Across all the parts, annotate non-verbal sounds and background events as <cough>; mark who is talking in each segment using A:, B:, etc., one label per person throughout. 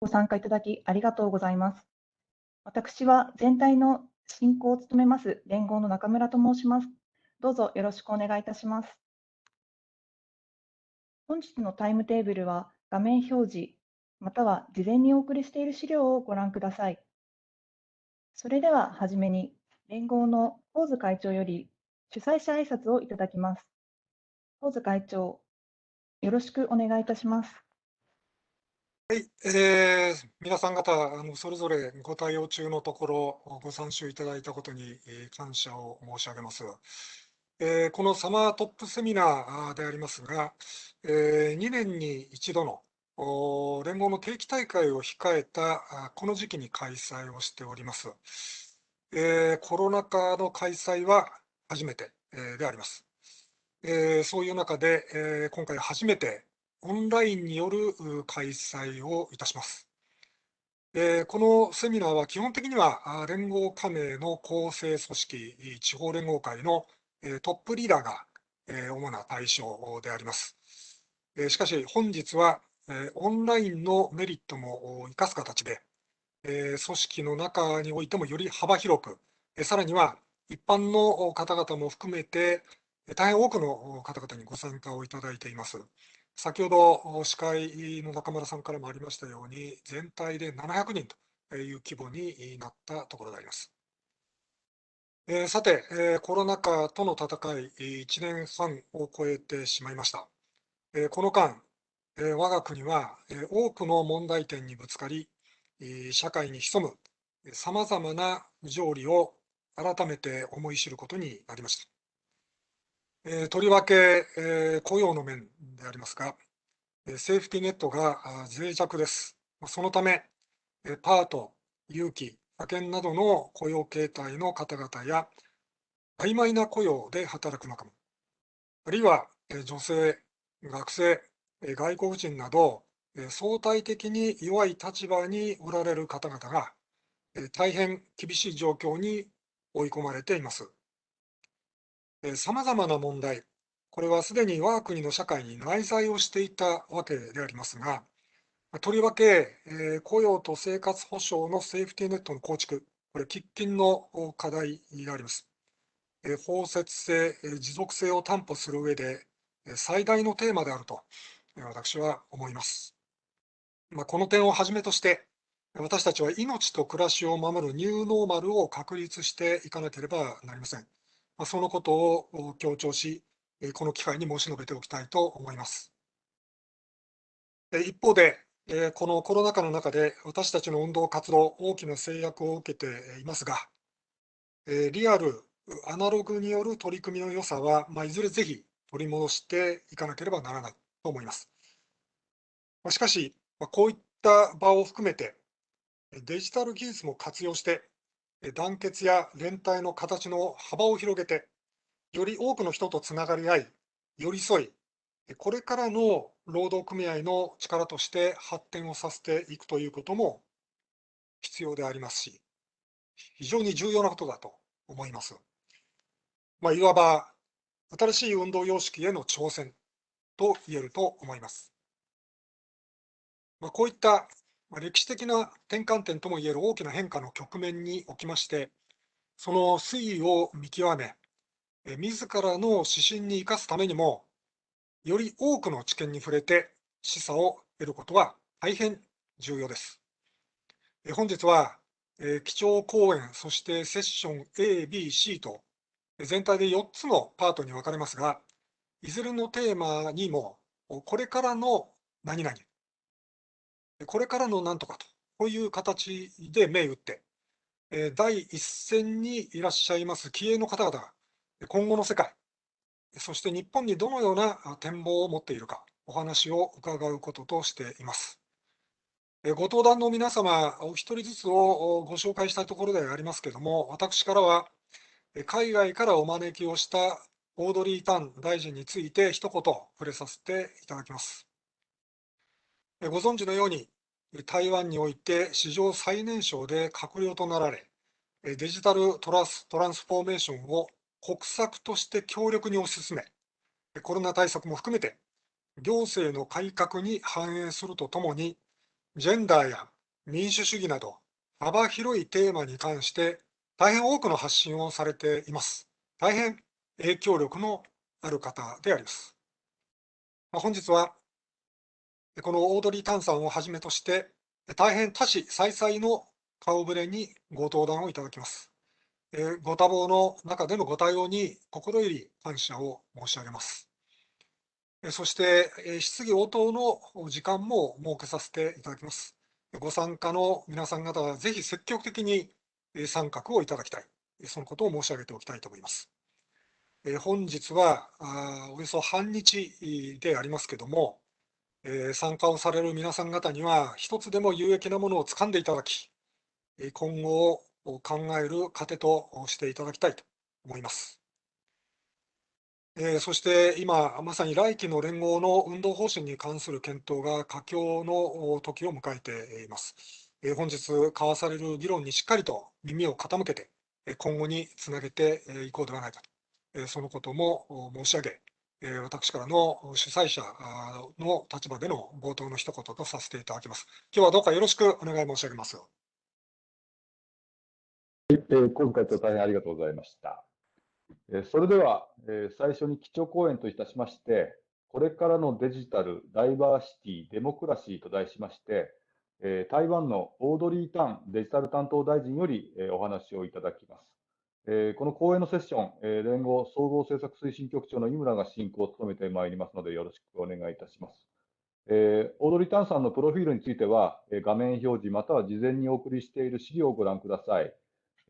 A: ご参加いただきありがとうございます。私は全体の進行を務めます連合の中村と申します。どうぞよろしくお願いいたします。本日のタイムテーブルは画面表示、または事前にお送りしている資料をご覧ください。それでははじめに、連合の神津会長より主催者挨拶をいただきます。神津会長、よろしくお願いいたします。
B: はい、えー、皆さん方、あのそれぞれご対応中のところ、ご参集いただいたことに、えー、感謝を申し上げます。えー、このサマートップセミナーでありますが、えー、2年に一度の連合の定期大会を控えたこの時期に開催をしております。えー、コロナ禍の開催は初めて、えー、であります。えー、そういう中で、えー、今回初めてオンラインによる開催をいたします。えー、このセミナーは基本的には連合加盟の構成組織、地方連合会のトップリーダーが主な対象であります。しかし本日はオンラインのメリットも生かす形で、組織の中においてもより幅広く、さらには一般の方々も含めて、大変多くの方々にご参加をいただいています。先ほど司会の中村さんからもありましたように、全体で700人という規模になったところであります。えー、さて、えー、コロナ禍との戦い、1年半を超えてしまいました。えー、この間、えー、我が国は、えー、多くの問題点にぶつかり、えー、社会に潜むさまざまな不条理を改めて思い知ることになりました。えー、とりわけ、えー、雇用の面でありますが、えー、セーフティネットが脆弱です。そのため、えー、パート、有期、派遣などの雇用形態の方々や、曖昧な雇用で働く仲間、あるいは女性、学生、外国人など、相対的に弱い立場におられる方々が、大変厳しい状況に追い込まれています。さまざまな問題、これはすでに我が国の社会に内在をしていたわけでありますが、とりわけ、えー、雇用と生活保障のセーフティーネットの構築、これ、喫緊の課題であります。えー、包摂性、え持続性を担保する上で、最大のテーマであると、私は思います。まあ、この点をはじめとして、私たちは命と暮らしを守るニューノーマルを確立していかなければなりません。ま、そのことを強調し、この機会に申し述べておきたいと思います。一方で、このコロナ禍の中で私たちの運動活動、大きな制約を受けていますが、リアル、アナログによる取り組みの良さは、ま、いずれぜひ取り戻していかなければならないと思います。しかし、こういった場を含めて、デジタル技術も活用して、団結や連帯の形の幅を広げて、より多くの人とつながり合い、寄り添い、これからの労働組合の力として発展をさせていくということも必要でありますし、非常に重要なことだと思います。まあ、いわば新しい運動様式への挑戦と言えると思います。まあ、こういった歴史的な転換点ともいえる大きな変化の局面におきまして、その推移を見極め、自らの指針に生かすためにも、より多くの知見に触れて示唆を得ることは大変重要です。本日は、基調講演、そしてセッション A、B、C と全体で4つのパートに分かれますが、いずれのテーマにも、これからの何々、これからの何とかと、こういう形で銘打って、第一線にいらっしゃいます気鋭の方々が、今後の世界、そして日本にどのような展望を持っているか、お話を伺うこととしています。ご登壇の皆様、お一人ずつをご紹介したいところでありますけれども、私からは、海外からお招きをしたオードリー・タン大臣について一言触れさせていただきます。ご存知のように、台湾において史上最年少で閣僚となられ、デジタルトラストランスフォーメーションを国策として強力に推し進め、コロナ対策も含めて行政の改革に反映するとともに、ジェンダーや民主主義など幅広いテーマに関して大変多くの発信をされています。大変影響力のある方であります。ま、本日はこのオードリー・タンさんをはじめとして、大変多種再々の顔ぶれにご登壇をいただきます。えご多忙の中でのご対応に心より感謝を申し上げます。そして、質疑応答の時間も設けさせていただきます。ご参加の皆さん方は、ぜひ積極的に参画をいただきたい、そのことを申し上げておきたいと思います。本日はおよそ半日でありますけれども、え参加をされる皆さん方には、一つでも有益なものを掴んでいただき、今後を考える糧としていただきたいと思います。えそして今、まさに来期の連合の運動方針に関する検討が佳境の時を迎えています。え本日交わされる議論にしっかりと耳を傾けて、今後につなげていこうではないかと、そのことも申し上げ、私からの主催者の立場での冒頭の一言とさせていただきます。今日はどうかよろしくお願い申し上げます。
C: えー、今回と大変ありがとうございました。えそれでは、え最初に基調講演といたしまして、これからのデジタル、ダイバーシティ、デモクラシーと題しまして、え台湾のオードリー・タンデジタル担当大臣より、えお話をいただきます。えこの講演のセッション、え連合総合政策推進局長の井村が進行を務めてまいりますので、よろしくお願いいたします。えオードリー・タンさんのプロフィールについては、え画面表示または事前にお送りしている資料をご覧ください。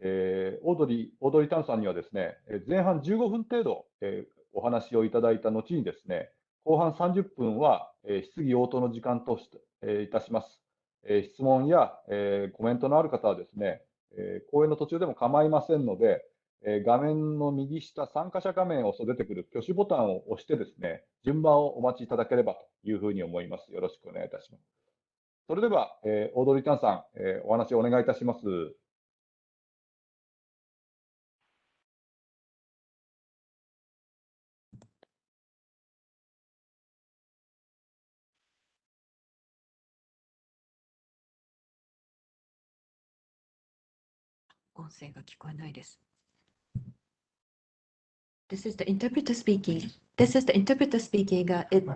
C: えオードリー、オードリー・タンさんにはですね、え前半15分程度、えお話をいただいた後にですね、後半30分は、え質疑応答の時間として、えいたします。え質問や、えコメントのある方はですね、え講演の途中でも構いませんので、え画面の右下、参加者画面を出てくる挙手ボタンを押してですね、順番をお待ちいただければというふうに思います。よろしくお願いいたします。それでは、えー、オードリー・タンさん、えー、お話をお願いいたします。
D: 音声が聞こえないです。This is the interpreter speaking. This is the interpreter speaking. Uh, it,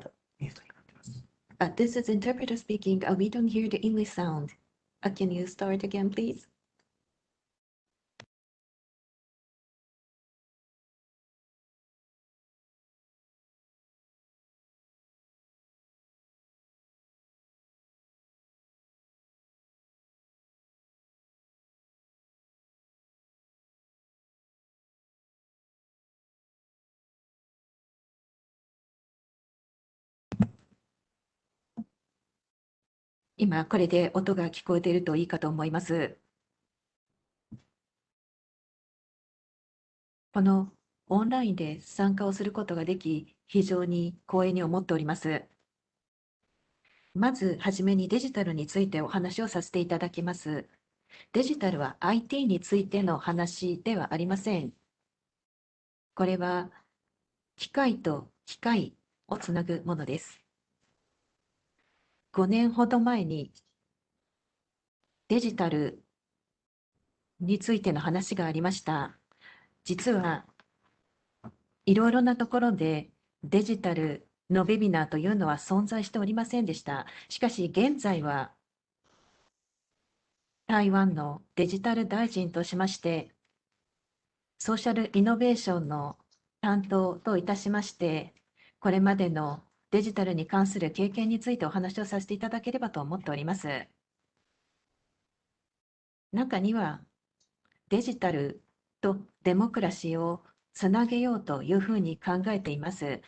D: uh, this is interpreter speaking. Uh, we don't hear the English sound. Uh, can you start again, please? 今、これで音が聞こえているといいかと思います。このオンラインで参加をすることができ、非常に光栄に思っております。まずはじめにデジタルについてお話をさせていただきます。デジタルは IT についての話ではありません。これは機械と機械をつなぐものです。5年ほど前にデジタルについての話がありました。実はいろいろなところでデジタルのウェビナーというのは存在しておりませんでした。しかし現在は台湾のデジタル大臣としましてソーシャルイノベーションの担当といたしましてこれまでのデジタルに関する経験についてお話をさせていただければと思っております。中にはデジタルとデモクラシーをつなげようというふうに考えています。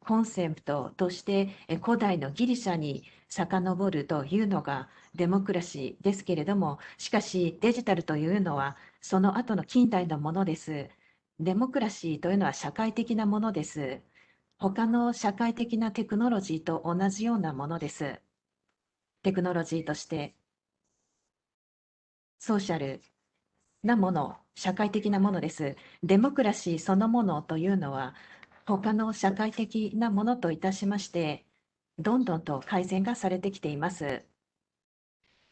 D: コンセプトとして古代のギリシャに遡るというのがデモクラシーですけれども、しかしデジタルというのはその後の近代のものです。デモクラシーというのは社会的なものです。他の社会的なテクノロジーと同じようなものです。テクノロジーとしてソーシャルなもの、社会的なものです。デモクラシーそのものというのは他の社会的なものといたしまして、どんどんと改善がされてきています。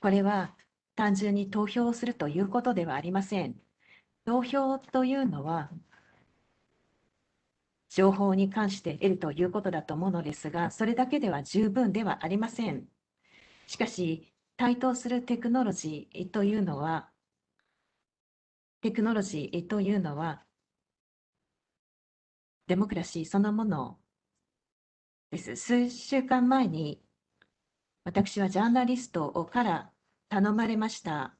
D: これは単純に投票をするということではありません。投票というのは、情報に関して得るということだと思うのですが、それだけでは十分ではありません。しかし、台頭するテクノロジーというのは、テクノロジーというのは、デモクラシーそのものです。数週間前に、私はジャーナリストから頼まれました。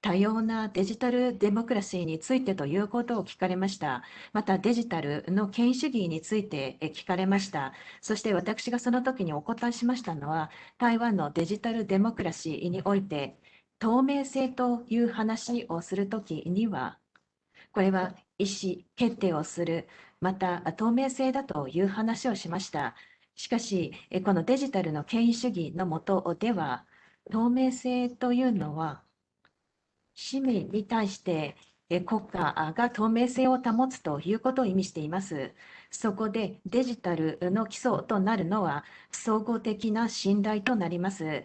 D: 多様なデジタルデモクラシーについてということを聞かれました。またデジタルの権威主義について聞かれました。そして私がその時にお答えしましたのは、台湾のデジタルデモクラシーにおいて、透明性という話をするときには、これは意思決定をする、また透明性だという話をしました。しかし、このデジタルの権威主義のもとでは、透明性というのは、市民に対して国家が透明性を保つということを意味しています。そこでデジタルの基礎となるのは総合的な信頼となります。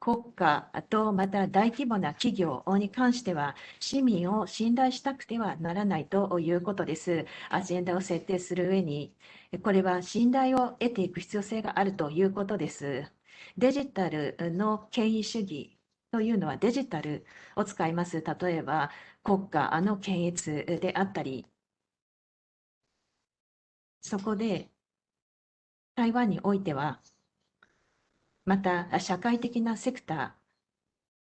D: 国家とまた大規模な企業に関しては市民を信頼したくてはならないということです。アジェンダを設定する上に、これは信頼を得ていく必要性があるということです。デジタルの権威主義というのはデジタルを使います。例えば国家の検閲であったり、そこで台湾においては、また社会的なセクター、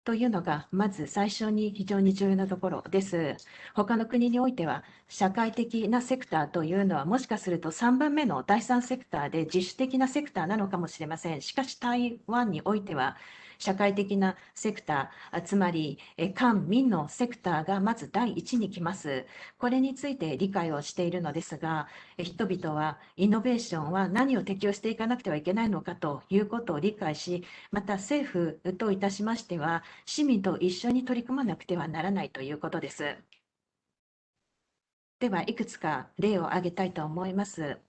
D: というのが、まず最初に非常に重要なところです。他の国においては、社会的なセクターというのは、もしかすると3番目の第3セクターで自主的なセクターなのかもしれません。しかし、台湾においては、社会的なセクター、つまり官民のセクターがまず第一に来ます。これについて理解をしているのですが、人々はイノベーションは何を適用していかなくてはいけないのかということを理解し、また政府といたしましては、市民と一緒に取り組まなくてはならないということです。では、いくつか例を挙げたいと思います。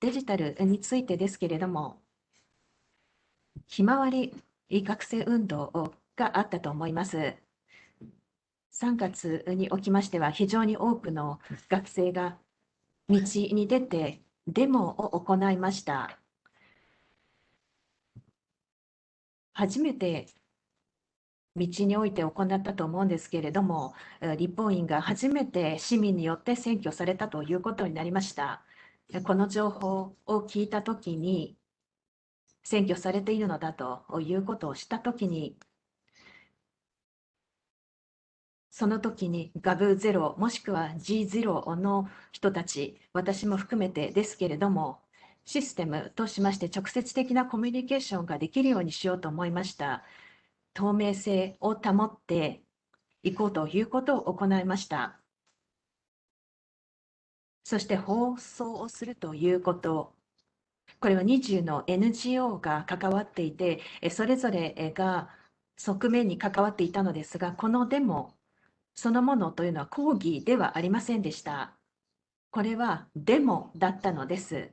D: デジタルについてですけれども、ひまわり学生運動があったと思います。3月におきましては、非常に多くの学生が道に出てデモを行いました。初めて道において行ったと思うんですけれども、立法院が初めて市民によって選挙されたということになりました。この情報を聞いたときに、占拠されているのだということをしたときに、その時に GAV0 もしくは G0 の人たち、私も含めてですけれども、システムとしまして直接的なコミュニケーションができるようにしようと思いました。透明性を保っていこうということを行いました。そして放送をするということこれは20の NGO が関わっていて、それぞれが側面に関わっていたのですが、このデモそのものというのは抗議ではありませんでした。これはデモだったのです。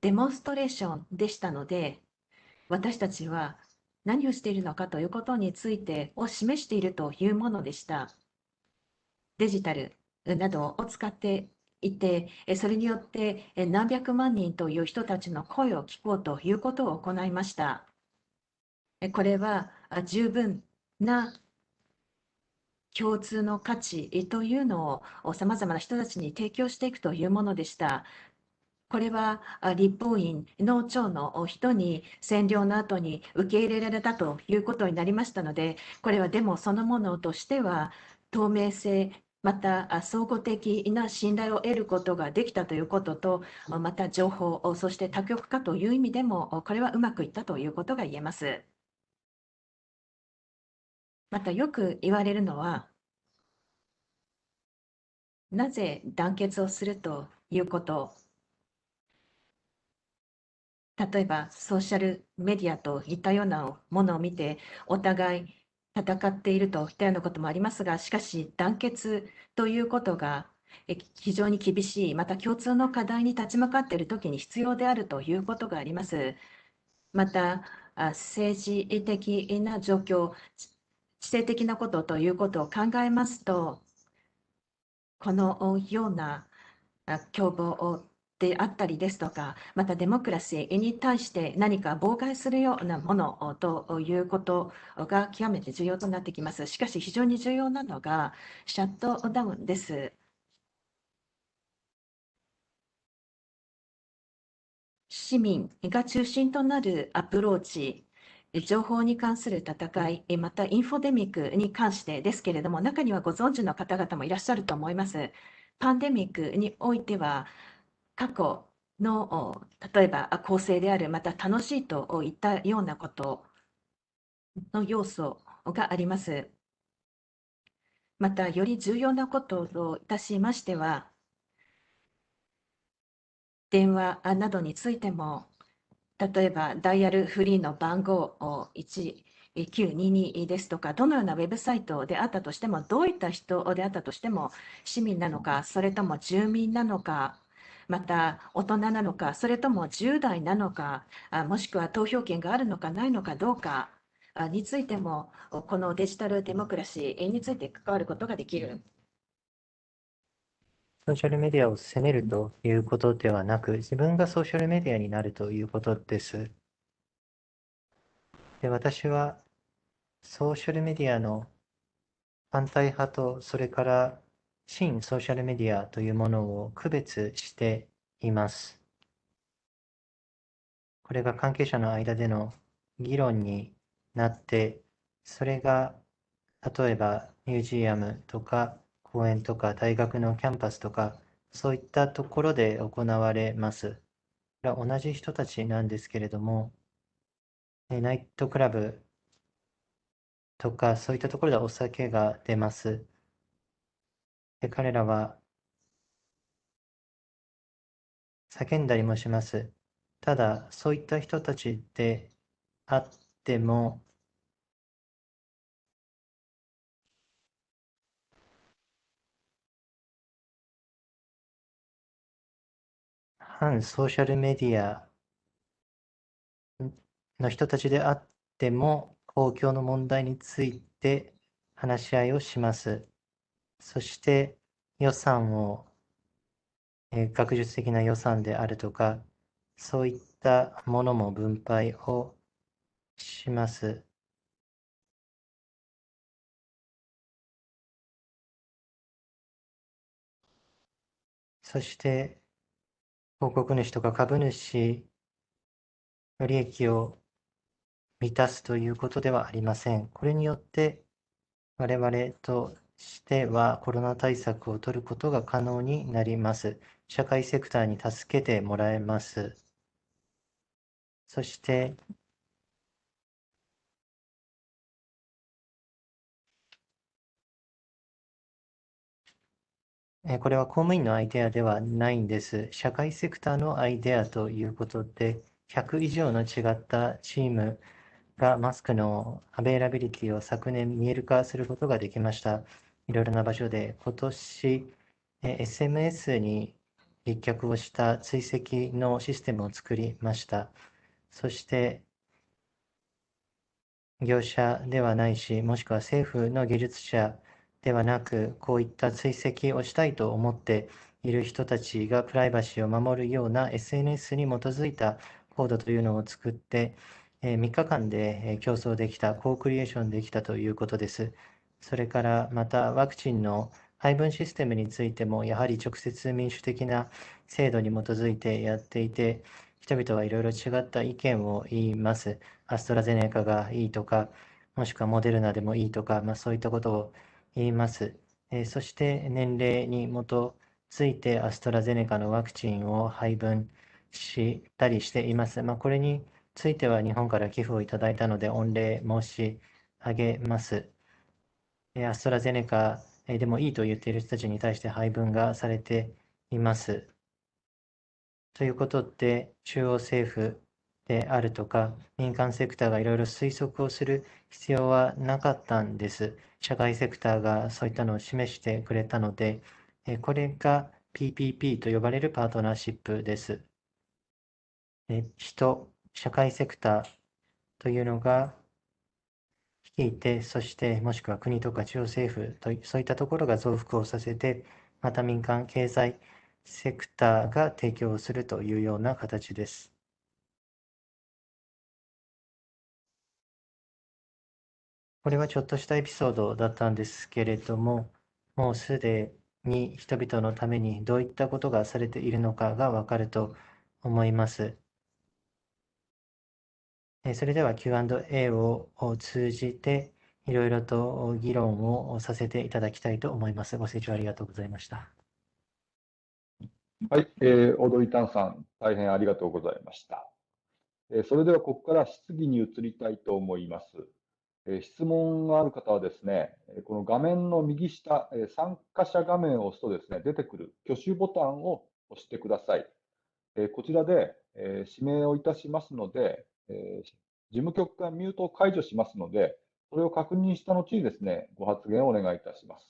D: デモンストレーションでしたので、私たちは何をしているのかということについてを示しているというものでした。デジタルなどを使っていて、それによって何百万人という人たちの声を聞こうということを行いました。これは十分な共通の価値というのをさまざまな人たちに提供していくというものでした。これは立法院の長の人に占領の後に受け入れられたということになりましたので、これはデモそのものとしては透明性また総合的な信頼を得ることができたということと、また情報、そして多極化という意味でも、これはうまくいったということが言えます。またよく言われるのは、なぜ団結をするということ例えばソーシャルメディアといったようなものを見て、お互い戦っているといったようなこともありますが、しかし団結ということが非常に厳しい、また共通の課題に立ち向かっているときに必要であるということがあります。また、政治的な状況、地政的なことということを考えますと、このようなあ共謀であったりですとか、またデモクラシーに対して何か妨害するようなものということが極めて重要となってきます。しかし、非常に重要なのがシャットダウンです。市民が中心となるアプローチ、情報に関する戦い、またインフォデミックに関してですけれども、中にはご存知の方々もいらっしゃると思います。パンデミックにおいては、過去の例えば構成である、また楽しいといったようなことの要素があります。また、より重要なことといたしましては、電話などについても、例えばダイヤルフリーの番号1922ですとか、どのようなウェブサイトであったとしても、どういった人であったとしても、市民なのか、それとも住民なのか、また大人なのか、それとも10代なのか、もしくは投票権があるのかないのかどうかについても、このデジタルデモクラシーについて関わることができる。
E: ソーシャルメディアを責めるということではなく、自分がソーシャルメディアになるということです。で私はソーシャルメディアの反対派と、それから新ソーシャルメディアというものを区別しています。これが関係者の間での議論になって、それが例えばミュージアムとか公園とか大学のキャンパスとか、そういったところで行われます。同じ人たちなんですけれども、ナイトクラブとか、そういったところでお酒が出ます。で彼らは叫んだりもします。ただ、そういった人たちであっても、反ソーシャルメディアの人たちであっても、公共の問題について話し合いをします。そして予算を、えー、学術的な予算であるとか、そういったものも分配をします。そして広告主とか株主の利益を満たすということではありません。これによって我々としてはコロナ対策を取ることが可能になります。社会セクターに助けてもらえます。そしてこれは公務員のアイデアではないんです。社会セクターのアイデアということで、100以上の違ったチームがマスクのアベイラビリティを昨年見える化することができました。いろいろな場所で、今年、SMS に立脚をした追跡のシステムを作りました。そして、業者ではないし、もしくは政府の技術者ではなく、こういった追跡をしたいと思っている人たちがプライバシーを守るような SNS に基づいたコードというのを作って、3日間で競争できた、コークリエーションできたということです。それからまたワクチンの配分システムについても、やはり直接民主的な制度に基づいてやっていて、人々はいろいろ違った意見を言います。アストラゼネカがいいとか、もしくはモデルナでもいいとか、まあ、そういったことを言います。えそして年齢に基づいてアストラゼネカのワクチンを配分したりしています。まあ、これについては日本から寄付をいただいたので御礼申し上げます。アストラゼネカでもいいと言っている人たちに対して配分がされています。ということで、中央政府であるとか、民間セクターがいろいろ推測をする必要はなかったんです。社会セクターがそういったのを示してくれたので、これが PPP と呼ばれるパートナーシップです。人、社会セクターというのが率いて、そしてもしくは国とか中央政府とそういったところが増幅をさせて、また民間経済セクターが提供するというような形です。これはちょっとしたエピソードだったんですけれども、もうすでに人々のためにどういったことがされているのかがわかると思います。えーそれでは Q&A をを通じていろいろと議論をさせていただきたいと思います。ご清聴ありがとうございました。
C: はい、えー、オードリー・タンさん、大変ありがとうございました。えーそれでは、ここから質疑に移りたいと思います。えー質問がある方はですね、えーこの画面の右下、えー参加者画面を押すとですね、出てくる挙手ボタンを押してください。えーこちらで、えー指名をいたしますので、えー事務局がミュートを解除しますので、それを確認した後にですね、ご発言をお願いいたします。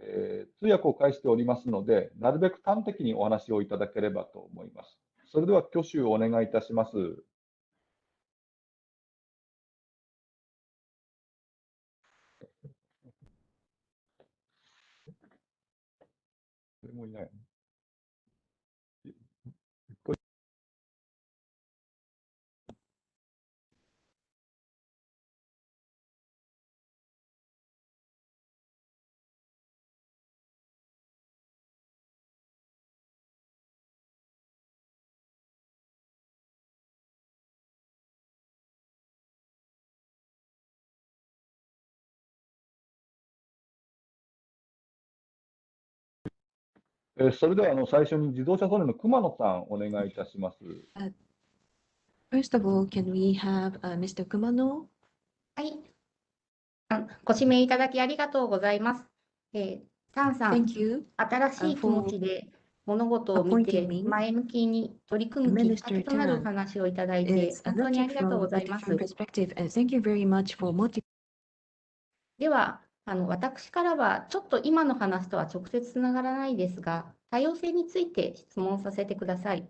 C: えー通訳を介しておりますので、なるべく端的にお話をいただければと思います。それでは挙手をお願いいたします。誰もいない。え、それではあの最初に自動車ソリの熊野さん、お願いいたします。
D: Uh, first、
F: はい。ご指名いただきありがとうございます。えー、タンさん、新しい気持ちで物事を見て前向きに取り組むきっかけとなる話をいただいて、本当にありがとうございます。では、あの私からはちょっと今の話とは直接つながらないですが、多様性について質問させてください。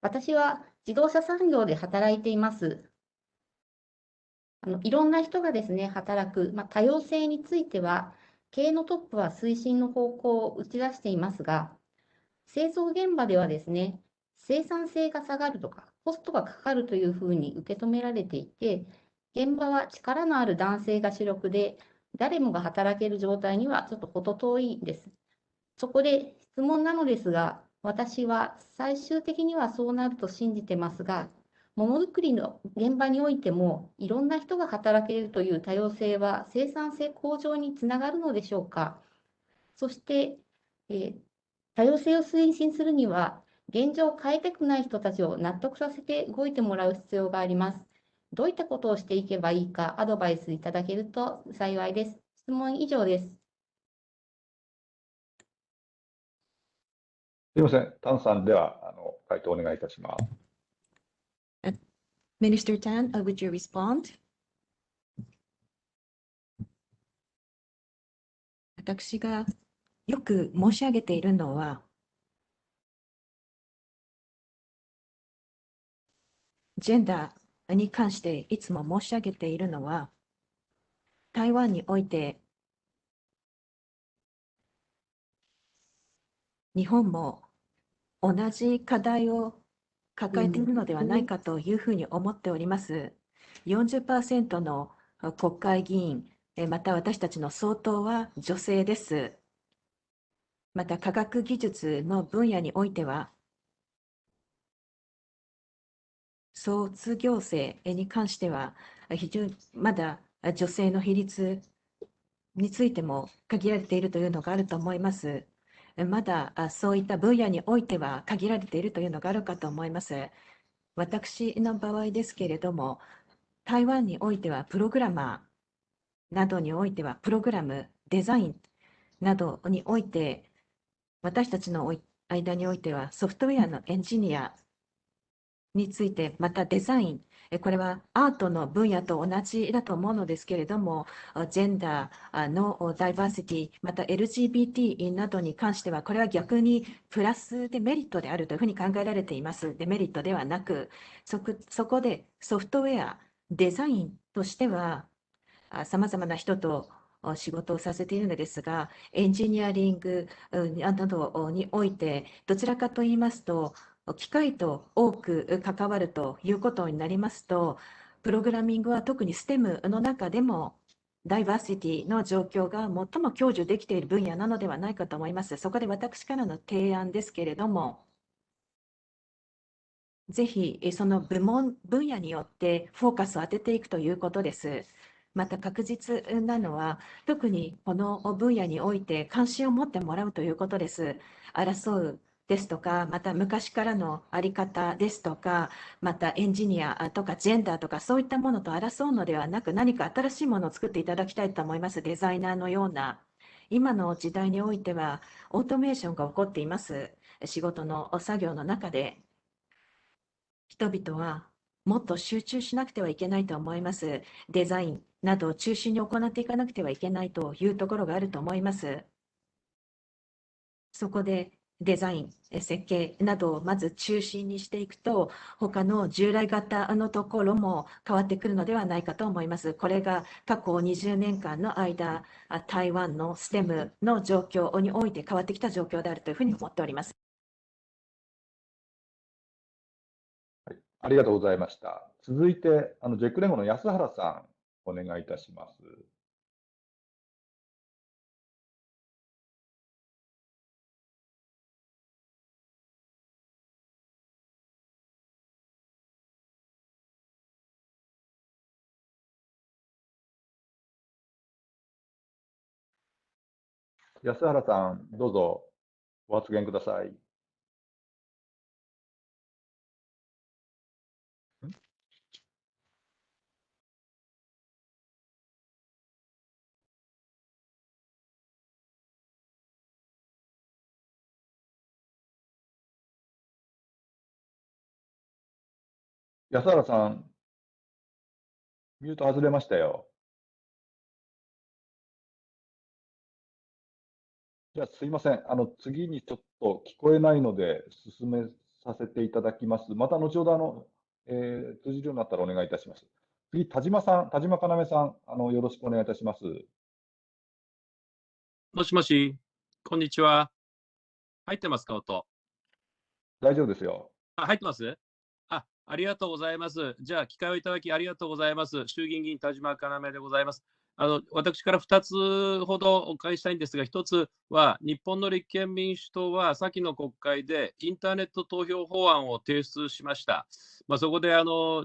F: 私は自動車産業で働いています。あのいろんな人がですね、働く、まあ、多様性については、経営のトップは推進の方向を打ち出していますが、製造現場ではですね、生産性が下がるとか、コストがかかるというふうに受け止められていて、現場は力のある男性が主力で、誰もが働ける状態にはちょっと程遠いです。そこで質問なのですが、私は最終的にはそうなると信じてますが、ものづくりの現場においても、いろんな人が働けるという多様性は生産性向上につながるのでしょうか。そして、えー多様性を推進するには、現状を変えたくない人たちを納得させて動いてもらう必要があります。どういったことをしていけばいいかアドバイスいただけると幸いです。質問以上です。
C: すみません、タンさんではあの回答お願いいたします。
D: Minister Tan, uh, would you respond? 私がよく申し上げているのは、ジェンダーに関していつも申し上げているのは、台湾において日本も同じ課題を抱えているのではないかというふうに思っております。40%の国会議員、えまた私たちの総統は女性です。また科学技術の分野においては、卒業生に関しては、非常にまだ女性の比率についても限られているというのがあると思います。まだそういった分野においては限られているというのがあるかと思います。私の場合ですけれども、台湾においてはプログラマーなどにおいてはプログラム、デザインなどにおいて、私たちの間においてはソフトウェアのエンジニアについて、またデザイン、これはアートの分野と同じだと思うのですけれども、ジェンダーのダイバーシティ、また LGBT などに関しては、これは逆にプラスでメリットであるというふうに考えられています。デメリットではなく、そこそこでソフトウェア、デザインとしては、さまざまな人と仕事をさせているのですが、エンジニアリングなどにおいて、どちらかと言いますと、機械と多く関わるということになりますと、プログラミングは特に STEM の中でも、ダイバーシティの状況が最も享受できている分野なのではないかと思います。そこで私からの提案ですけれども、ぜひその部門、分野によってフォーカスを当てていくということです。また確実なのは、特にこの分野において関心を持ってもらうということです。争うですとか、また昔からのあり方ですとか、またエンジニアとかジェンダーとかそういったものと争うのではなく、何か新しいものを作っていただきたいと思います。デザイナーのような。今の時代においては、オートメーションが起こっています。仕事の作業の中で、人々はもっと集中しなくてはいけないと思います。デザインなどを中心に行っていかなくてはいけないというところがあると思います。そこでデザイン、設計などをまず中心にしていくと、他の従来型のところも変わってくるのではないかと思います。これが過去20年間の間、台湾の STEM の状況において変わってきた状況であるというふうに思っております。
C: はい、ありがとうございました。続いて、あのジェック連合の安原さん、お願いいたします。安原さん、どうぞご発言ください。安原さん、ミュート外れましたよ。じゃあ、すいません。あの、次にちょっと聞こえないので、進めさせていただきます。また後ほど、あの、えー、通じるようになったらお願いいたします。次、田島さん、田島要さん、あの、よろしくお願いいたします。
G: もしもし、こんにちは。入ってますか、音？
C: 大丈夫ですよ。
G: あ、入ってます？あ、ありがとうございます。じゃあ、機会をいただきありがとうございます。衆議院議員田島要でございます。あの私から2つほどお伺いしたいんですが、1つは、日本の立憲民主党は先の国会でインターネット投票法案を提出しました。まあ、そこであの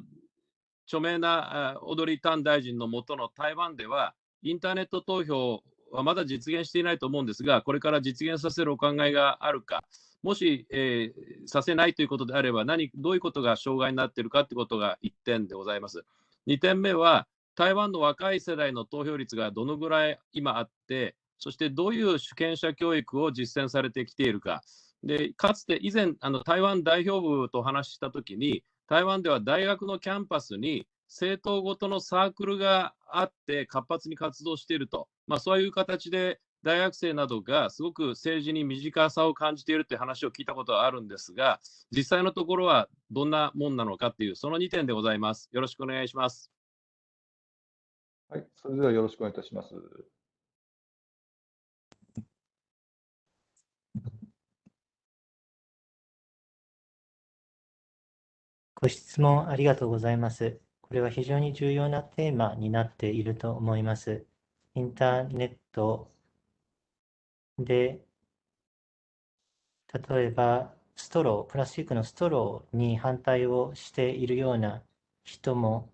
G: 著名なオドリー・タン大臣のもとの台湾では、インターネット投票はまだ実現していないと思うんですが、これから実現させるお考えがあるか、もし、えー、させないということであれば何、どういうことが障害になっているかということが1点でございます。2点目は、台湾の若い世代の投票率がどのぐらい今あって、そしてどういう主権者教育を実践されてきているか。でかつて以前、あの台湾代表部とお話ししたときに、台湾では大学のキャンパスに政党ごとのサークルがあって活発に活動していると、まあ、そういう形で大学生などがすごく政治に身近さを感じているという話を聞いたことはあるんですが、実際のところはどんなもんなのかっていう、その2点でございます。よろしくお願いします。
C: はい、それではよろしくお願いいたします。
E: ご質問ありがとうございます。これは非常に重要なテーマになっていると思います。インターネットで、例えばストロー、プラスチックのストローに反対をしているような人も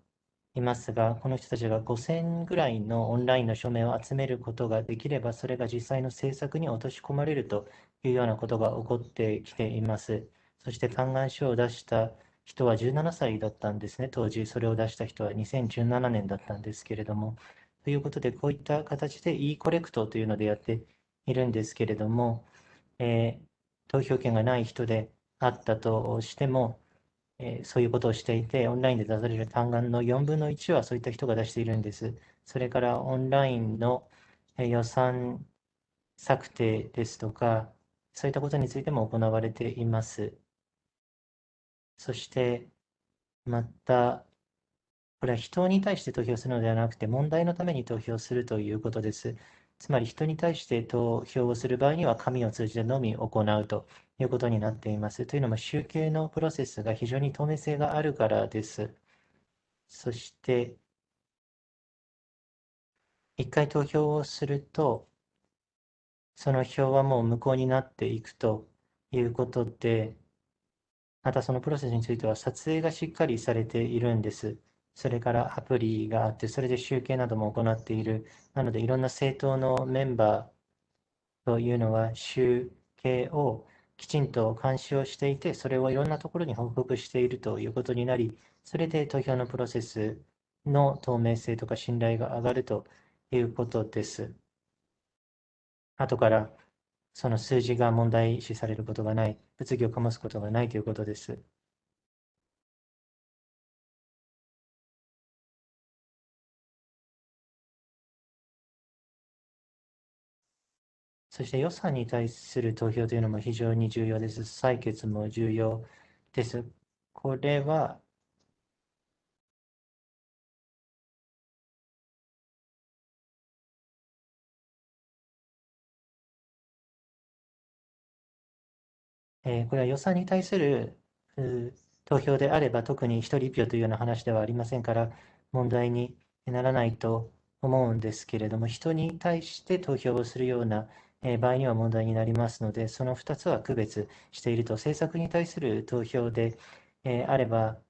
E: いますが、この人たちが5000ぐらいのオンラインの署名を集めることができれば、それが実際の政策に落とし込まれるというようなことが起こってきています。そして嘆願書を出した人は17歳だったんですね、当時、それを出した人は2017年だったんですけれども。ということで、こういった形で e コレクトというのでやっているんですけれども、えー、投票権がない人であったとしても、えーそういうことをしていて、オンラインで出される単眼の4分の1はそういった人が出しているんです。それからオンラインのえ予算策定ですとか、そういったことについても行われています。そして、また、これは人に対して投票するのではなくて、問題のために投票するということです。つまり人に対して投票をする場合には、紙を通じてのみ行うということになっています。というのも、集計のプロセスが非常に透明性があるからです。そして、一回投票をすると、その票はもう無効になっていくということで、またそのプロセスについては撮影がしっかりされているんです。それからアプリがあって、それで集計なども行っている。なので、いろんな政党のメンバーというのは集計をきちんと監視をしていて、それをいろんなところに報告しているということになり、それで投票のプロセスの透明性とか信頼が上がるということです。後からその数字が問題視されることがない、物議を醸すことがないということです。そして予算に対する投票というのも非常に重要です。採決も重要です。これはえーこれは予算に対する投票であれば、特に一人一票というような話ではありませんから、問題にならないと思うんですけれども、人に対して投票をするようなえー場合には問題になりますので、その2つは区別していると、政策に対する投票でえーあれば、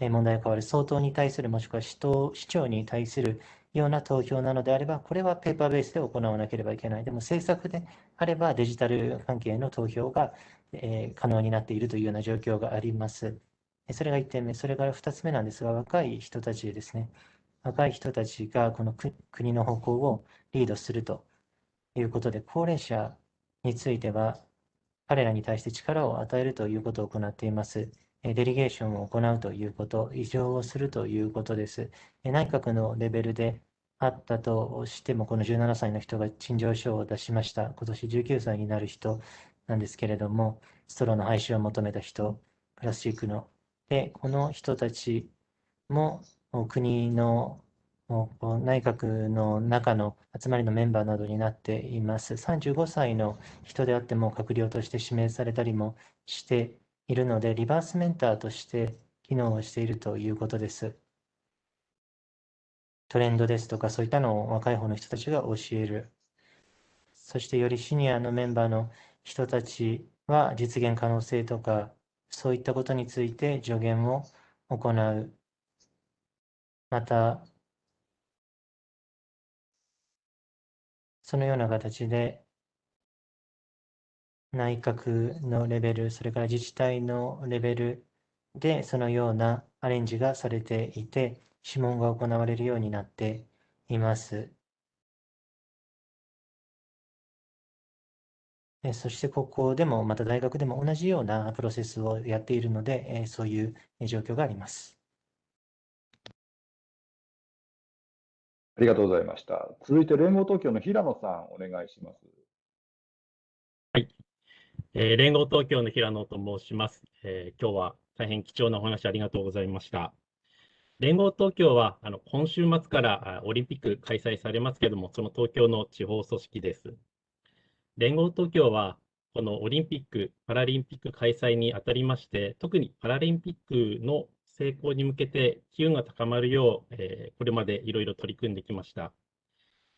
E: えー問題が変わる、総統に対する、もしくは市党市長に対するような投票なのであれば、これはペーパーベースで行わなければいけない。でも政策であれば、デジタル関係の投票が、えー可能になっているというような状況があります。それが1点目。それから2つ目なんですが、若い人たちですね。若い人たちがこの国の方向をリードするということで、高齢者については、彼らに対して力を与えるということを行っています。デリゲーションを行うということ、異常をするということです。内閣のレベルであったとしても、この17歳の人が陳情書を出しました。今年19歳になる人なんですけれども、ストローの廃止を求めた人、プラスチックの。で、この人たちも国のもう内閣の中の集まりのメンバーなどになっています。35歳の人であっても閣僚として指名されたりもしているので、リバースメンターとして機能をしているということです。トレンドですとか、そういったのを若い方の人たちが教える。そしてよりシニアのメンバーの人たちは実現可能性とか、そういったことについて助言を行う。また、そのような形で内閣のレベル、それから自治体のレベルでそのようなアレンジがされていて、諮問が行われるようになっています。そしてここでも、また大学でも同じようなプロセスをやっているので、そういう状況があります。
C: りがとうございました。続いて連合東京の平野さん、お願いします。
H: はいえー連合東京の平野と申します。えー今日は大変貴重なお話ありがとうございました。連合東京はあの今週末からオリンピック開催されますけれども、その東京の地方組織です。連合東京はこのオリンピック・パラリンピック開催にあたりまして、特にパラリンピックの成功に向けて機運が高まるよう、えーこれまでいろいろ取り組んできました。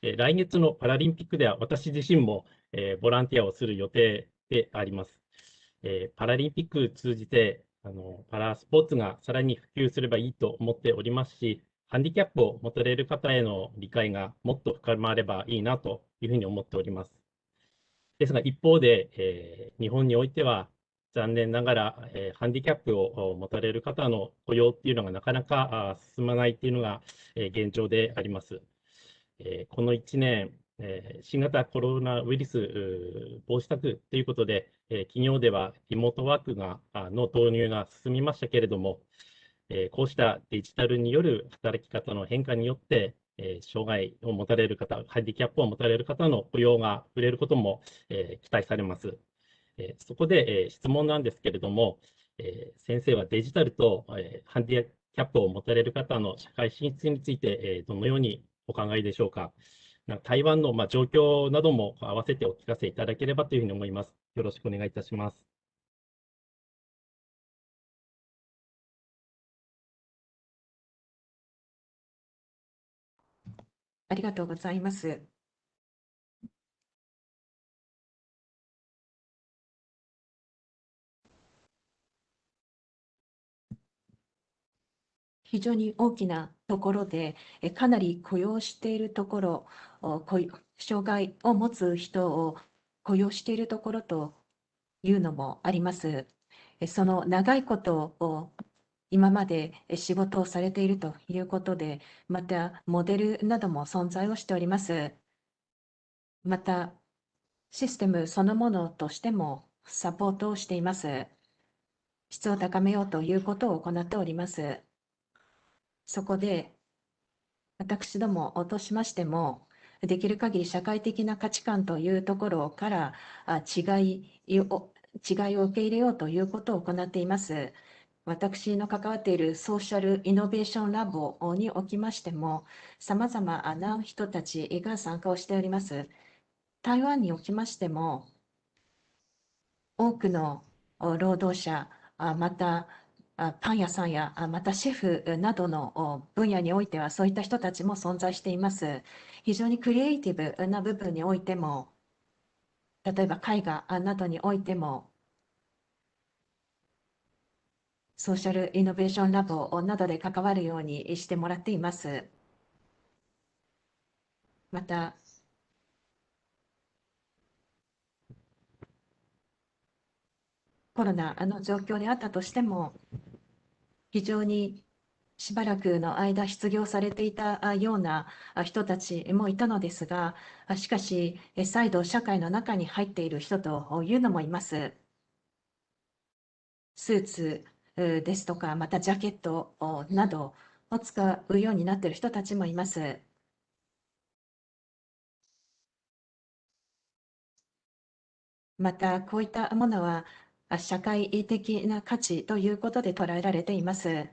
H: えー来月のパラリンピックでは私自身も、えーボランティアをする予定であります。えーパラリンピック通じてあのパラスポーツがさらに普及すればいいと思っておりますし、ハンディキャップを持たれる方への理解がもっと深まればいいなというふうに思っております。ですが一方で、えー日本においては残念ながら、えーハンディキャップを持たれる方の雇用っていうのがなかなか進まないっていうのが、えー現状であります。えーこの1年、えー新型コロナウイルス防止策ということで、えー企業ではリモートワークがあの導入が進みましたけれども、えーこうしたデジタルによる働き方の変化によって、えー障害を持たれる方、ハンディキャップを持たれる方の雇用が増えることも、えー期待されます。えーそこで、えー質問なんですけれども、えー先生はデジタルと、えハンディキャップを持たれる方の社会進出について、えどのようにお考えでしょうか。な台湾の、まあ、状況なども合わせてお聞かせいただければというふうに思います。よろしくお願いいたします。
D: ありがとうございます。非常に大きなところで、えかなり雇用しているところ、障害を持つ人を雇用しているところというのもあります。えその長いことを今までえ仕事をされているということで、またモデルなども存在をしております。また、システムそのものとしてもサポートをしています。質を高めようということを行っております。そこで、私どもとしましても、できる限り社会的な価値観というところから違いを違いを受け入れようということを行っています。私の関わっているソーシャルイノベーションラボにおきましても、さまざまな人たちが参加をしております。台湾におきましても、多くの労働者、またパン屋さんやまたシェフなどの分野においてはそういった人たちも存在しています。非常にクリエイティブな部分においても、例えば絵画などにおいても、ソーシャルイノベーションラボなどで関わるようにしてもらっています。また、コロナの状況であったとしても、非常にしばらくの間失業されていたような人たちもいたのですが、しかし、再度社会の中に入っている人というのもいます。スーツですとか、またジャケットなどを使うようになっている人たちもいます。また、こういったものは社会的な価値ということで捉えられています。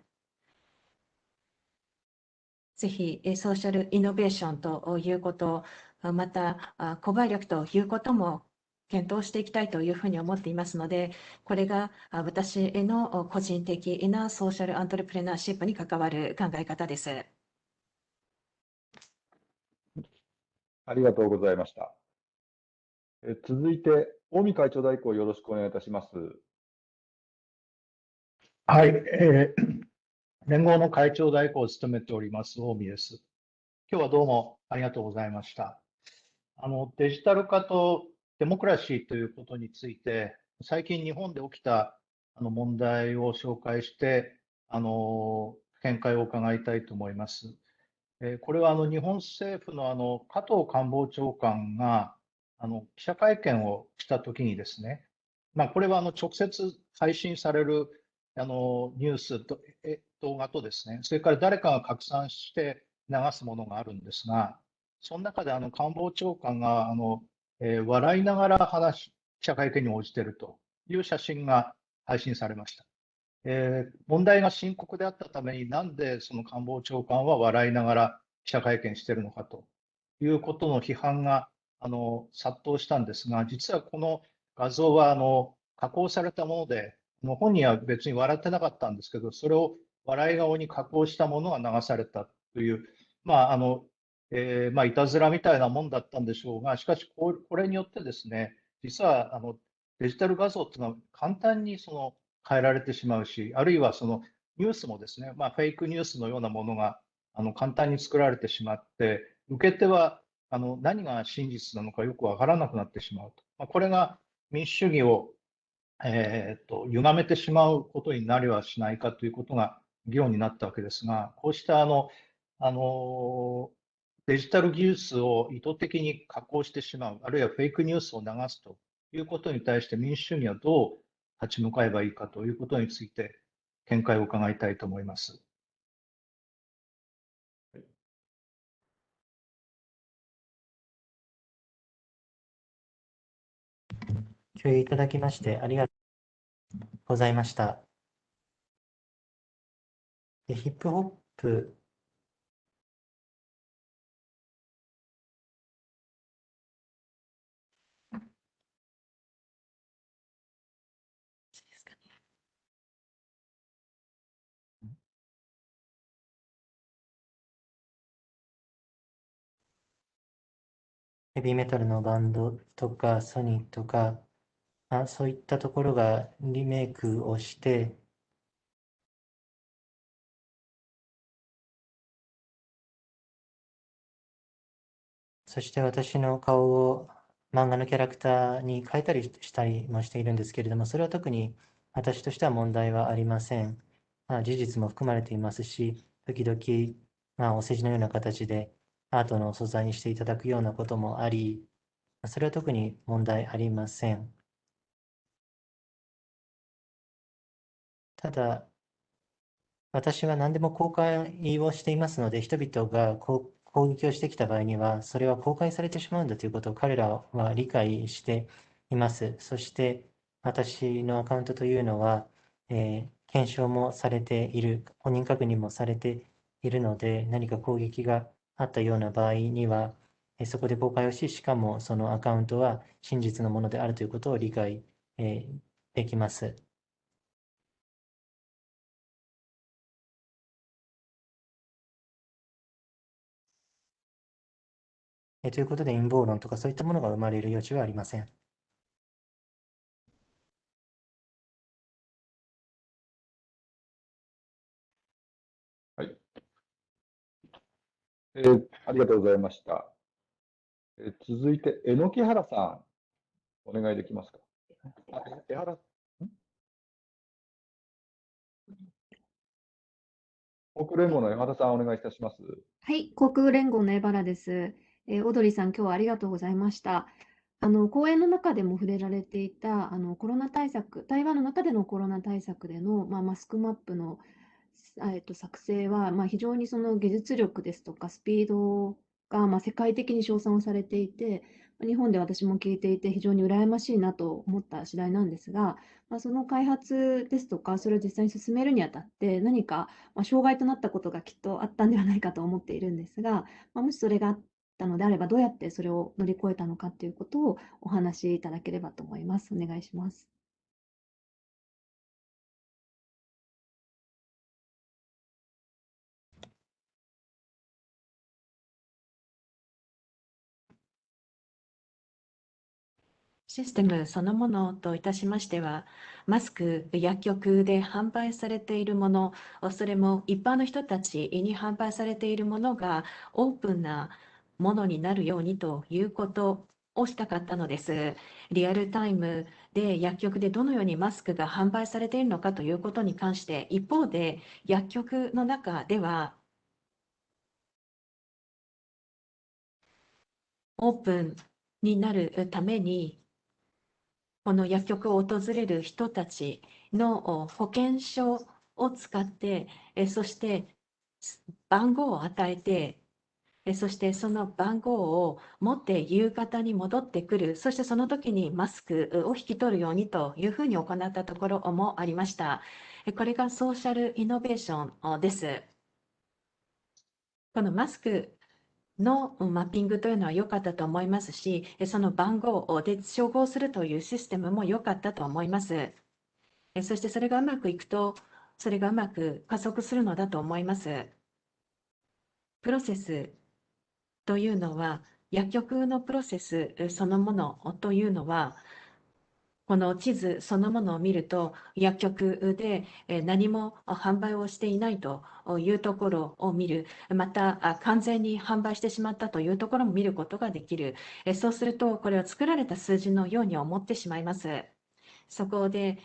D: ぜひ、ソーシャルイノベーションということ、また、購買力ということも検討していきたいというふうに思っていますので、これが私への個人的なソーシャルアントレプレナーシップに関わる考え方です。
C: ありがとうございました。え続いて、近江会長代行よろしくお願いいたします。
I: はい、えー <coughs> 連合の会長代行を務めております、近江です。今日はどうもありがとうございました。あのデジタル化とデモクラシーということについて、最近日本で起きたあの問題を紹介して、あの見解を伺いたいと思います。えーこれはあの日本政府のあの加藤官房長官があの記者会見をしたときにですね、まあ、これはあの直接配信されるあのニュースとえ動画とですね、それから誰かが拡散して流すものがあるんですが、その中であの官房長官があの、えー笑いながら話し記者会見に応じているという写真が配信されました。えー問題が深刻であったために、なんでその官房長官は笑いながら記者会見しているのかということの批判があの殺到したんですが、実はこの画像はあの加工されたもので、あの本人は別に笑ってなかったんですけど、それを笑い顔に加工したものが流されたという、まああのえーまあ、いたずらみたいなもんだったんでしょうが、しかしここれによってですね、実はあのデジタル画像っていうのは簡単にその変えられてしまうし、あるいはそのニュースもですね、まあ、フェイクニュースのようなものがあの簡単に作られてしまって、受け手はあの何が真実なのかよくわからなくなってしまうと。まあ、これが民主主義を、えー、と歪めてしまうことになりはしないかということが議論になったわけですが、こうしたあのあのデジタル技術を意図的に加工してしまう、あるいはフェイクニュースを流すということに対して民主主義はどう立ち向かえばいいかということについて見解を伺いたいと思います。
E: 共有いただきましてありがとうございました。でヒップホップヘビーメタルのバンドとかソニーとか、あ、そういったところがリメイクをして、そして私の顔を漫画のキャラクターに変えたりしたりもしているんですけれども、それは特に私としては問題はありません。まあ、事実も含まれていますし、時々、まあ、お世辞のような形でアートの素材にしていただくようなこともあり、それは特に問題ありません。ただ、私は何でも公開をしていますので、人々が攻撃をしてきた場合には、それは公開されてしまうんだということを彼らは理解しています。そして、私のアカウントというのは、えー検証もされている、本人確認もされているので、何か攻撃があったような場合には、えーそこで公開をし、しかもそのアカウントは真実のものであるということを理解、えーできます。えーということで、陰謀論とかそういったものが生まれる余地はありません。
C: えーありがとうございました。えー続いて、榎木原さん、お願いできますか？あ江原、ん？国連合の江原さん、お願いいたします。
J: はい、航空連合の江原です。えーオドリーさん、今日はありがとうございました。あの講演の中でも触れられていたあのコロナ対策、台湾の中でのコロナ対策での、まあ、マスクマップの、えっと、作成は、まあ、非常にその技術力ですとかスピードが、まあ、世界的に称賛をされていて、日本で私も聞いていて非常に羨ましいなと思った次第なんですが、まあ、その開発ですとか、それを実際に進めるにあたって何か、ま、障害となったことがきっとあったんではないかと思っているんですが、まあ、もしそれがあったのであれば、どうやってそれを乗り越えたのかということをお話しいただければと思います。お願いします。
D: システムそのものといたしましては、マスク、薬局で販売されているもの、それも一般の人たちに販売されているものがオープンなものになるようにということをしたかったのです。リアルタイムで薬局でどのようにマスクが販売されているのかということに関して、一方で薬局の中では、オープンになるために、この薬局を訪れる人たちの保険証を使って、そして番号を与えて、そしてその番号を持って夕方に戻ってくる、そしてその時にマスクを引き取るようにというふうに行ったところもありました。これがソーシャルイノベーションです。このマスクのマッピングというのは良かったと思いますし、その番号で照合するというシステムも良かったと思います。そしてそれがうまくいくと、それがうまく加速するのだと思います。プロセスというのは、薬局のプロセスそのものというのは、この地図そのものを見ると、薬局で何も販売をしていないというところを見る、また完全に販売してしまったというところも見ることができる。そうすると、これは作られた数字のように思ってしまいます。そこで、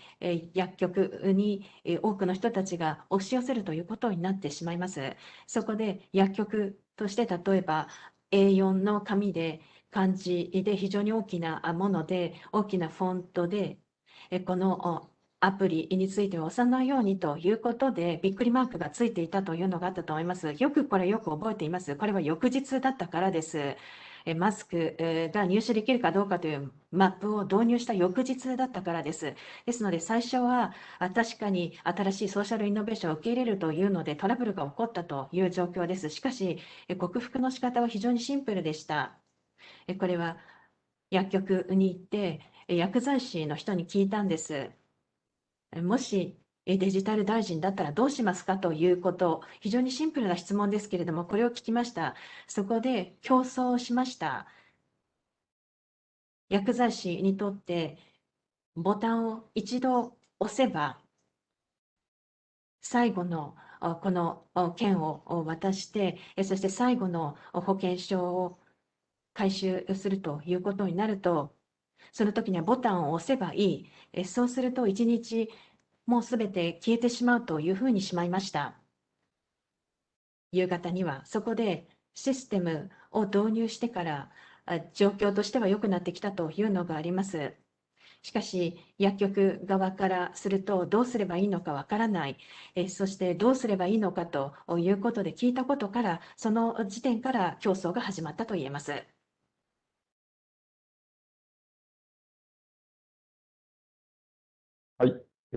D: 薬局に多くの人たちが押し寄せるということになってしまいます。そこで薬局として例えば A4 の紙で漢字で非常に大きなもので大きなフォントでこのアプリについては押さないようにということでびっくりマークがついていたというのがあったと思います。よくこれよく覚えています。これは翌日だったからです。マスクが入手できるかどうかというマップを導入した翌日だったからです。ですので、最初は確かに新しいソーシャルイノベーションを受け入れるというのでトラブルが起こったという状況です。しかし、克服の仕方は非常にシンプルでした。これは薬局に行って薬剤師の人に聞いたんです。もしデジタル大臣だったらどうしますかということ、非常にシンプルな質問ですけれども、これを聞きました。そこで競争しました。薬剤師にとってボタンを一度押せば、最後のこの券を渡して、そして最後の保険証を回収するということになると、その時にはボタンを押せばいい。そうすると1日もうすべて消えてしまうというふうにしまいました。夕方にはそこでシステムを導入してから状況としては良くなってきたというのがあります。しかし薬局側からするとどうすればいいのかわからない、えそしてどうすればいいのかということで聞いたことからその時点から競争が始まったと言えます。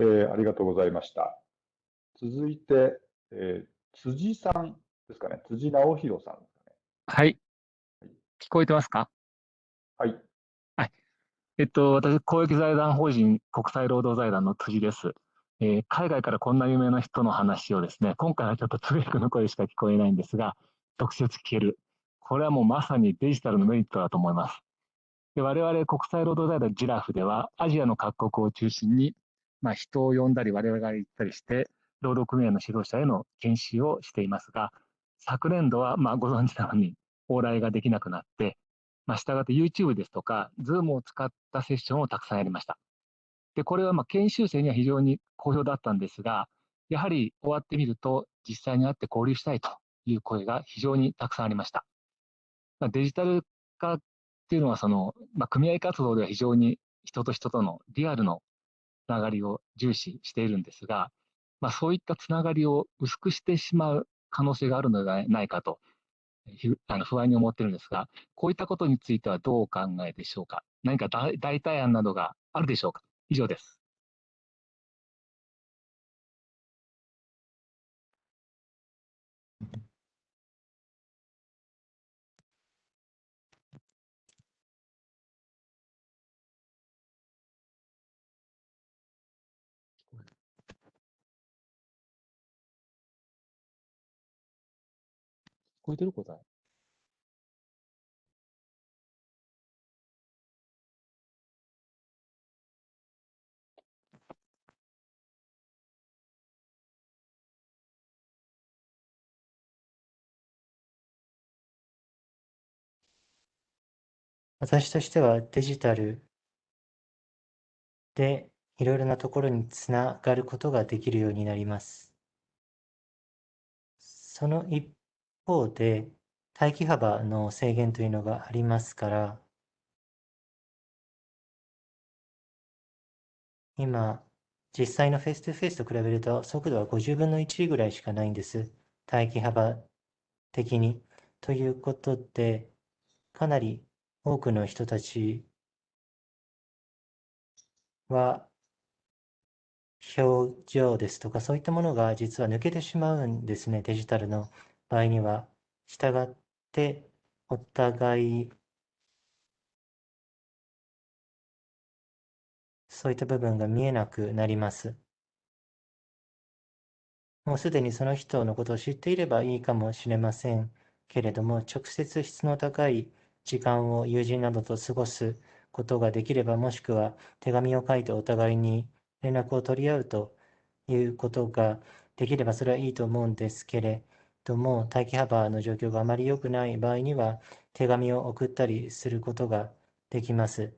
C: えー、ありがとうございました。続いて、えー、辻さんですかね。辻直弘さんですかね。
K: はい。聞こえてますか？
C: はい。
K: はい。えっと、私、公益財団法人国際労働財団の辻です。えー、海外からこんな有名な人の話をですね、今回はちょっとつぶやくの声しか聞こえないんですが、直接聞ける。これはもうまさにデジタルのメリットだと思います。で我々国際労働財団ジラフでは、アジアの各国を中心にまあ、人を呼んだり、我々が行ったりして、労働組合の指導者への研修をしていますが、昨年度は、まあ、ご存知のように、往来ができなくなって、まあ、従って YouTube ですとか、Zoom を使ったセッションをたくさんやりました。で、これはまあ研修生には非常に好評だったんですが、やはり終わってみると、実際に会って交流したいという声が非常にたくさんありました。まあ、デジタル化っていうのは、その、まあ、組合活動では非常に人と人とのリアルのつながりを重視しているんですが、まあ、そういったつながりを薄くしてしまう可能性があるのではないかと、あの不安に思ってるんですが、こういったことについてはどうお考えでしょうか？何か代替案などがあるでしょうか？以上です。こえてる答え？
E: 私としてはデジタルでいろいろなところにつながることができるようになります。その一方で、待機幅の制限というのがありますから、今、実際のフェイス2フェイスと比べると速度は50分の1ぐらいしかないんです。待機幅的に。ということで、かなり多くの人たちは表情ですとかそういったものが実は抜けてしまうんですね、デジタルの場合には、従ってお互いそういった部分が見えなくなります。もうすでにその人のことを知っていればいいかもしれませんけれども、直接質の高い時間を友人などと過ごすことができれば、もしくは手紙を書いてお互いに連絡を取り合うということができればそれはいいと思うんですけれどども、待機幅の状況があまり良くない場合には、手紙を送ったりすることができます。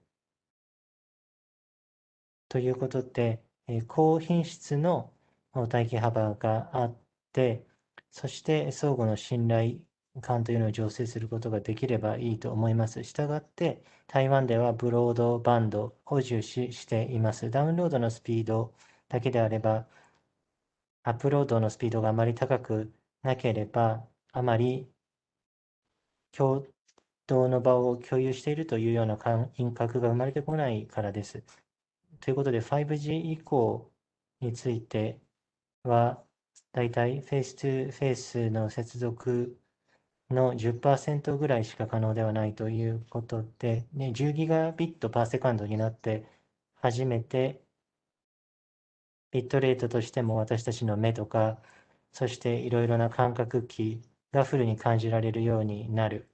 E: ということで、高品質の待機幅があって、そして相互の信頼感というのを醸成することができればいいと思います。したがって、台湾ではブロードバンドを重視しています。ダウンロードのスピードだけであれば、アップロードのスピードがあまり高くなければ、あまり共同の場を共有しているというような感覚が生まれてこないからです。ということで、5G 以降については、だいたいフェイス2フェイスの接続の10%ぐらいしか可能ではないということで、ね、10 gigabit per second になって初めてビットレートとしても私たちの目とか、そしていろいろな感覚器がフルに感じられるようになる。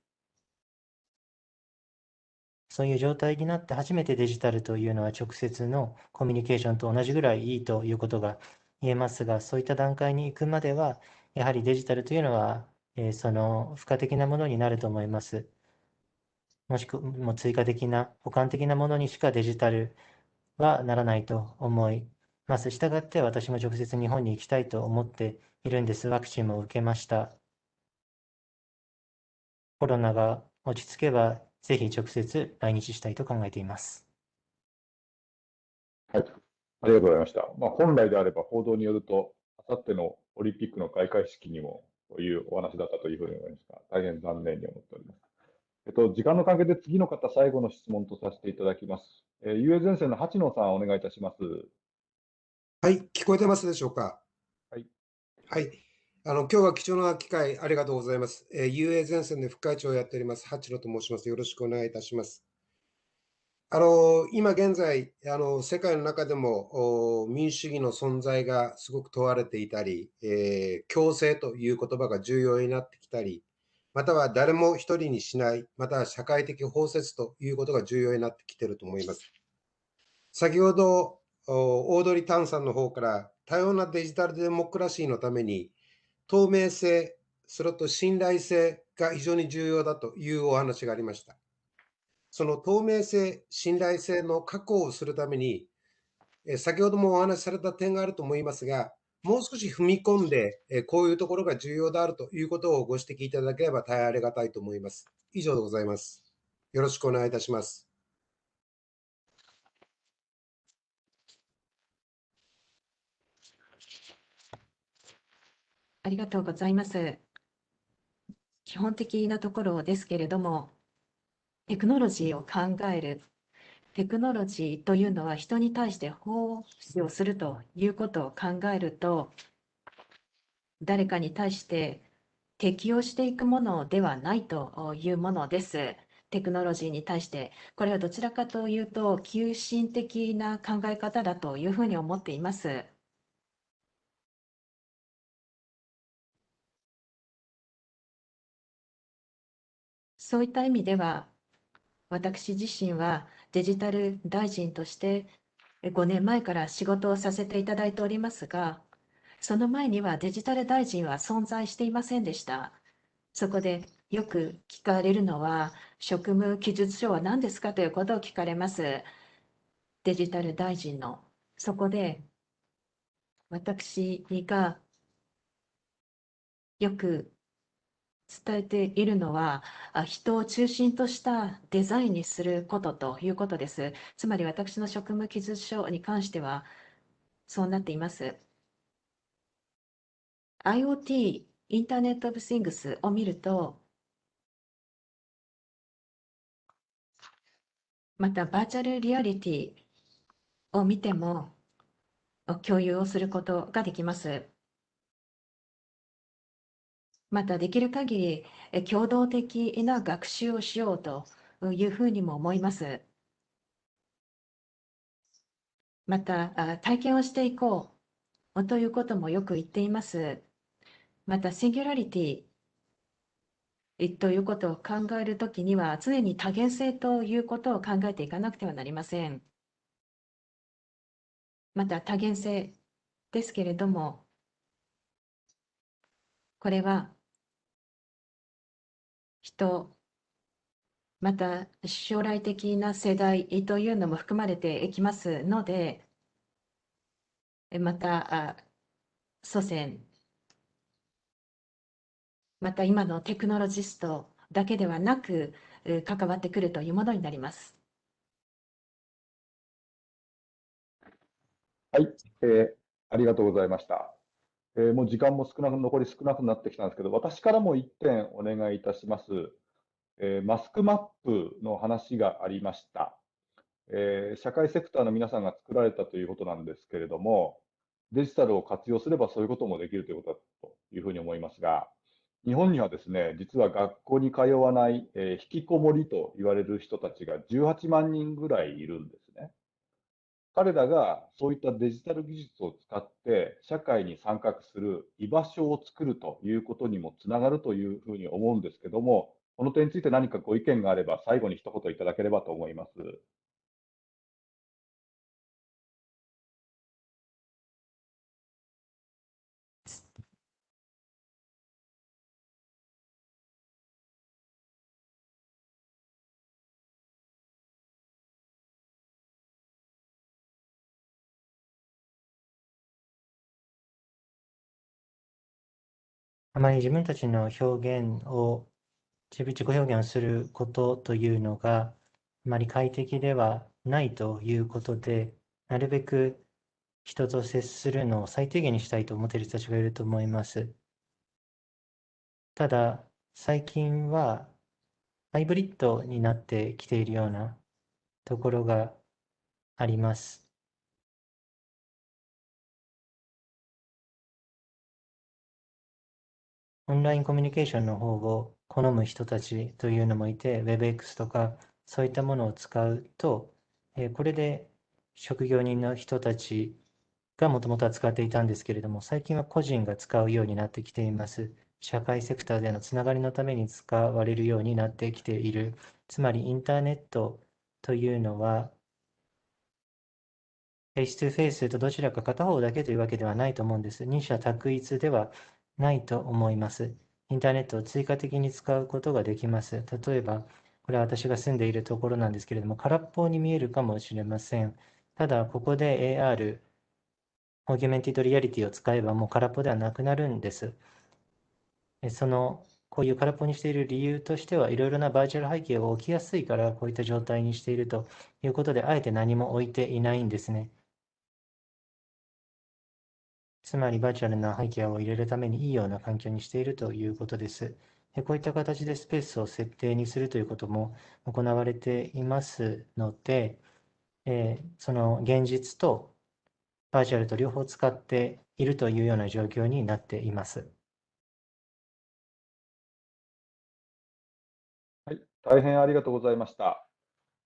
E: そういう状態になって初めてデジタルというのは直接のコミュニケーションと同じぐらいいいということが言えますが、そういった段階に行くまでは、やはりデジタルというのは、えーその付加的なものになると思います。もしくも追加的な、補完的なものにしかデジタルはならないと思います。したがって私も直接日本に行きたいと思っているんです。ワクチンも受けました。コロナが落ち着けば、ぜひ直接来日したいと考えています。
C: はい、ありがとうございました。まあ、本来であれば報道によると、あさってのオリンピックの開会式にもというお話だったというふうに思いますが、大変残念に思っております。えっと、時間の関係で次の方、最後の質問とさせていただきます。えー、UA 前線の八野さん、お願いいたします。
L: はい、聞こえてますでしょうか？
C: はい。
L: あの、今日は貴重な機会ありがとうございます。えー、UA 前線で副会長をやっております、八野と申します。よろしくお願いいたします。あの、今現在、あの、世界の中でもお民主主義の存在がすごく問われていたり、えー共生という言葉が重要になってきたり、または誰も一人にしない、または社会的包摂ということが重要になってきていると思います。先ほど、おオードリー・タンさんの方から、多様なデジタルデモクラシーのために、透明性、それと信頼性が非常に重要だというお話がありました。その透明性、信頼性の確保をするために、先ほどもお話しされた点があると思いますが、もう少し踏み込んで、こういうところが重要であるということをご指摘いただければ大変ありがたいと思います。以上でございます。よろしくお願いいたします。
D: ありがとうございます。基本的なところですけれども、テクノロジーを考える。テクノロジーというのは人に対して奉仕をするということを考えると、誰かに対して適用していくものではないというものです。テクノロジーに対して。これはどちらかというと、急進的な考え方だというふうに思っています。そういった意味では、私自身はデジタル大臣として5年前から仕事をさせていただいておりますが、その前にはデジタル大臣は存在していませんでした。そこでよく聞かれるのは、職務記述書は何ですかということを聞かれます。デジタル大臣の。そこで、私がよく伝えているのは、あ人を中心としたデザインにすることということです。つまり私の職務記述書に関しては、そうなっています。IoT、インターネット・オブ・シングスを見ると、またバーチャルリアリティを見ても共有をすることができます。またできる限り共同的な学習をしようというふうにも思います。また体験をしていこうということもよく言っています。またシンギュラリティということを考えるときには常に多元性ということを考えていかなくてはなりません。また多元性ですけれども、これは人、また将来的な世代というのも含まれていきますので、また祖先また今のテクノロジストだけではなく、関わってくるというものになります。
C: はい、えー、ありがとうございました。えー、もう時間も少なく、残り少なくなってきたんですけど、私からも1点お願いいたします。えー、マスクマップの話がありました。えー、社会セクターの皆さんが作られたということなんですけれども、デジタルを活用すればそういうこともできるということだというふうに思いますが、日本にはですね、実は学校に通わない、えー、引きこもりと言われる人たちが18万人ぐらいいるんですね。彼らがそういったデジタル技術を使って社会に参画する居場所を作るということにもつながるというふうに思うんですけども、この点について何かご意見があれば最後に一言いただければと思います。
E: あまり自分たちの表現を、自己表現をすることというのが、あまり快適ではないということで、なるべく人と接するのを最低限にしたいと思っている人たちがいると思います。ただ、最近はハイブリッドになってきているようなところがあります。オンラインコミュニケーションの方を好む人たちというのもいて、WebX とかそういったものを使うと、えこれで職業人の人たちがもともとは使っていたんですけれども、最近は個人が使うようになってきています。社会セクターでのつながりのために使われるようになってきている。つまりインターネットというのは、フェイス2フェイスとどちらか片方だけというわけではないと思うんです。二者択一ではないと思います。インターネットを追加的に使うことができます。例えば、これは私が住んでいるところなんですけれども、空っぽに見えるかもしれません。ただ、ここで AR、オーギュメンティドリアリティを使えばもう空っぽではなくなるんです。その、こういう空っぽにしている理由としては、いろいろなバーチャル背景が起きやすいから、こういった状態にしているということで、あえて何も置いていないんですね。つまりバーチャルな背景を入れるためにいいような環境にしているということです。こういった形でスペースを設定にするということも行われていますので、えその現実とバーチャルと両方使っているというような状況になっています。
C: はい、大変ありがとうございました。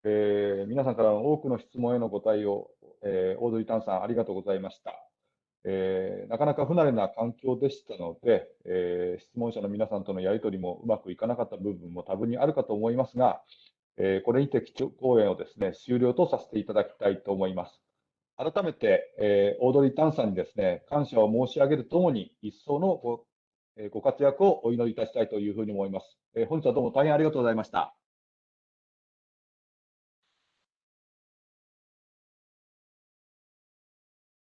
C: えー、皆さんからの多くの質問への答えを、えー、オードリー・タンさんありがとうございました。えー、なかなか不慣れな環境でしたので、えー、質問者の皆さんとのやり取りもうまくいかなかった部分も多分にあるかと思いますが、えー、これにて基調講演をですね、終了とさせていただきたいと思います。改めて、えー、オードリー・タンさんにですね、感謝を申し上げるともに、一層のご,、えー、ご活躍をお祈りいたしたいというふうに思います。えー、本日はどうも大変ありがとうございました。